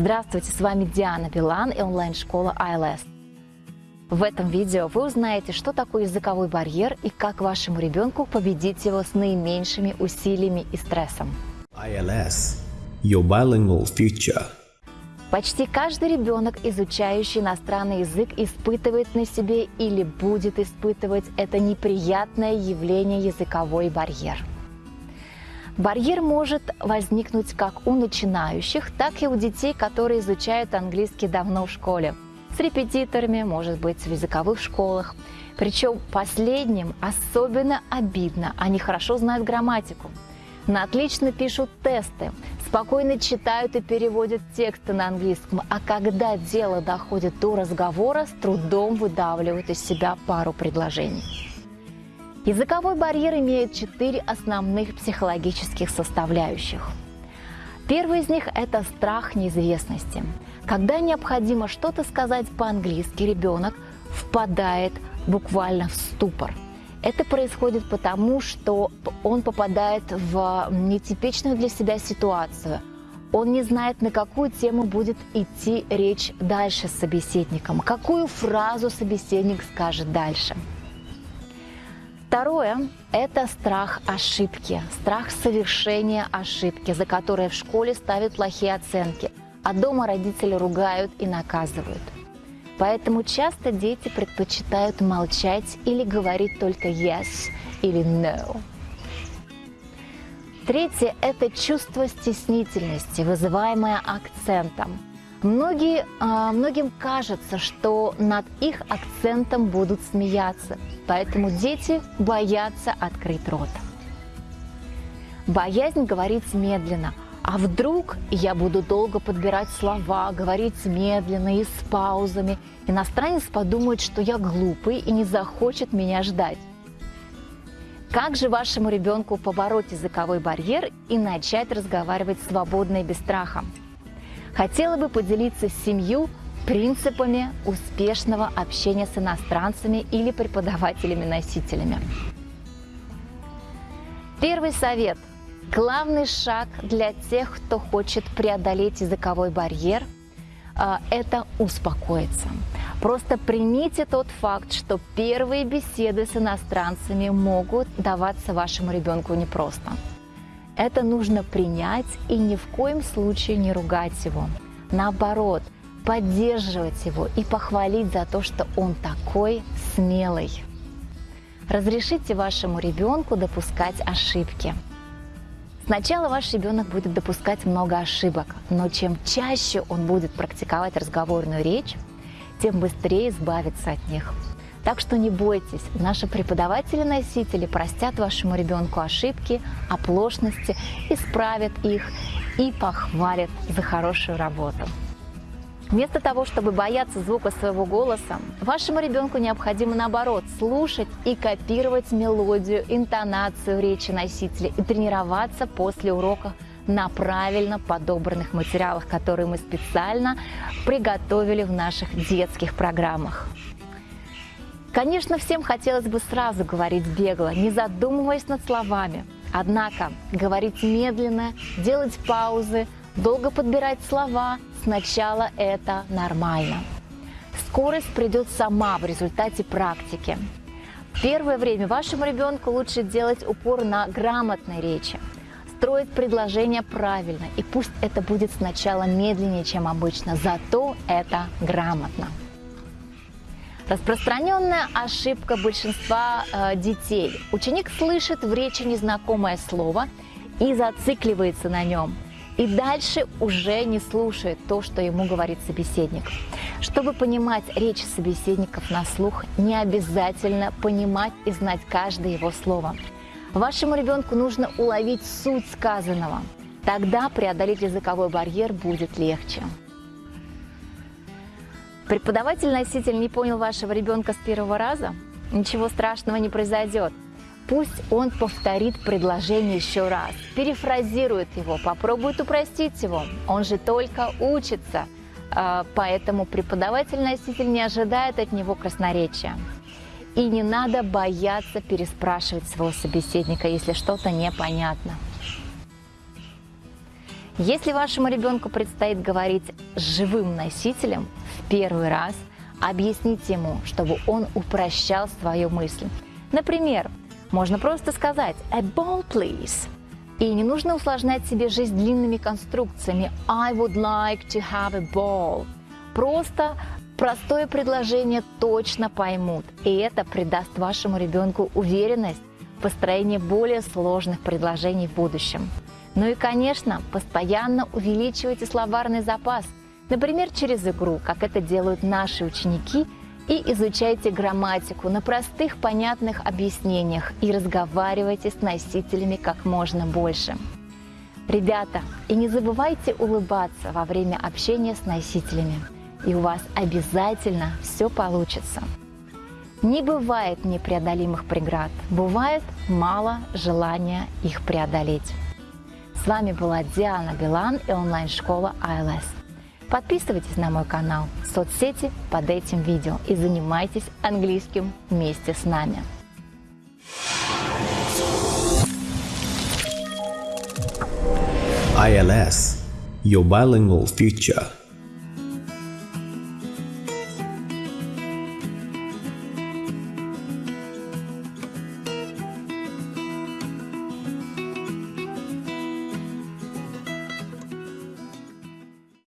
Здравствуйте, с вами Диана Билан и онлайн-школа ILS. В этом видео вы узнаете, что такое языковой барьер и как вашему ребенку победить его с наименьшими усилиями и стрессом. ILS, your bilingual future. Почти каждый ребенок, изучающий иностранный язык, испытывает на себе или будет испытывать это неприятное явление языковой барьер. Барьер может возникнуть как у начинающих, так и у детей, которые изучают английский давно в школе. С репетиторами, может быть, в языковых школах. Причем последним особенно обидно, они хорошо знают грамматику. На отлично пишут тесты, спокойно читают и переводят тексты на английском, а когда дело доходит до разговора, с трудом выдавливают из себя пару предложений. Языковой барьер имеет четыре основных психологических составляющих. Первый из них – это страх неизвестности. Когда необходимо что-то сказать по-английски, ребенок впадает буквально в ступор – это происходит потому, что он попадает в нетипичную для себя ситуацию. Он не знает, на какую тему будет идти речь дальше с собеседником, какую фразу собеседник скажет дальше. Второе – это страх ошибки, страх совершения ошибки, за которые в школе ставят плохие оценки, а дома родители ругают и наказывают – Поэтому часто дети предпочитают молчать или говорить только yes или no. Третье – это чувство стеснительности, вызываемое акцентом. Многие, а, многим кажется, что над их акцентом будут смеяться, поэтому дети боятся открыть рот. Боязнь говорить медленно – а вдруг я буду долго подбирать слова, говорить медленно и с паузами. Иностранец подумает, что я глупый и не захочет меня ждать. Как же вашему ребенку побороть языковой барьер и начать разговаривать свободно и без страха? Хотела бы поделиться с семью принципами успешного общения с иностранцами или преподавателями-носителями. Первый совет – Главный шаг для тех, кто хочет преодолеть языковой барьер, а, это успокоиться. Просто примите тот факт, что первые беседы с иностранцами могут даваться вашему ребенку непросто. Это нужно принять и ни в коем случае не ругать его. Наоборот, поддерживать его и похвалить за то, что он такой смелый. Разрешите вашему ребенку допускать ошибки – Сначала ваш ребенок будет допускать много ошибок, но чем чаще он будет практиковать разговорную речь, тем быстрее избавиться от них. Так что не бойтесь, наши преподаватели-носители простят вашему ребенку ошибки, оплошности, исправят их и похвалят за хорошую работу. Вместо того, чтобы бояться звука своего голоса, вашему ребенку необходимо наоборот слушать и копировать мелодию, интонацию речи носителя и тренироваться после урока на правильно подобранных материалах, которые мы специально приготовили в наших детских программах. Конечно, всем хотелось бы сразу говорить бегло, не задумываясь над словами. Однако говорить медленно, делать паузы, долго подбирать слова – Сначала это нормально. Скорость придет сама в результате практики. Первое время вашему ребенку лучше делать упор на грамотной речи, строить предложения правильно, и пусть это будет сначала медленнее, чем обычно, зато это грамотно. Распространенная ошибка большинства э, детей. Ученик слышит в речи незнакомое слово и зацикливается на нем – и дальше уже не слушает то, что ему говорит собеседник. Чтобы понимать речь собеседников на слух, не обязательно понимать и знать каждое его слово. Вашему ребенку нужно уловить суть сказанного. Тогда преодолеть языковой барьер будет легче. Преподаватель-носитель не понял вашего ребенка с первого раза? Ничего страшного не произойдет. Пусть он повторит предложение еще раз, перефразирует его, попробует упростить его. Он же только учится, а, поэтому преподаватель-носитель не ожидает от него красноречия. И не надо бояться переспрашивать своего собеседника, если что-то непонятно. Если вашему ребенку предстоит говорить с живым носителем первый раз, объясните ему, чтобы он упрощал свою мысль. Например, можно просто сказать «a ball, please». И не нужно усложнять себе жизнь длинными конструкциями «I would like to have a ball». Просто простое предложение точно поймут, и это придаст вашему ребенку уверенность в построении более сложных предложений в будущем. Ну и, конечно, постоянно увеличивайте словарный запас, например, через игру, как это делают наши ученики, и изучайте грамматику на простых, понятных объяснениях и разговаривайте с носителями как можно больше. Ребята, и не забывайте улыбаться во время общения с носителями, и у вас обязательно все получится. Не бывает непреодолимых преград, бывает мало желания их преодолеть. С вами была Диана Билан и онлайн-школа ILS. Подписывайтесь на мой канал, соцсети под этим видео и занимайтесь английским вместе с нами. ILS Your Bilingual Future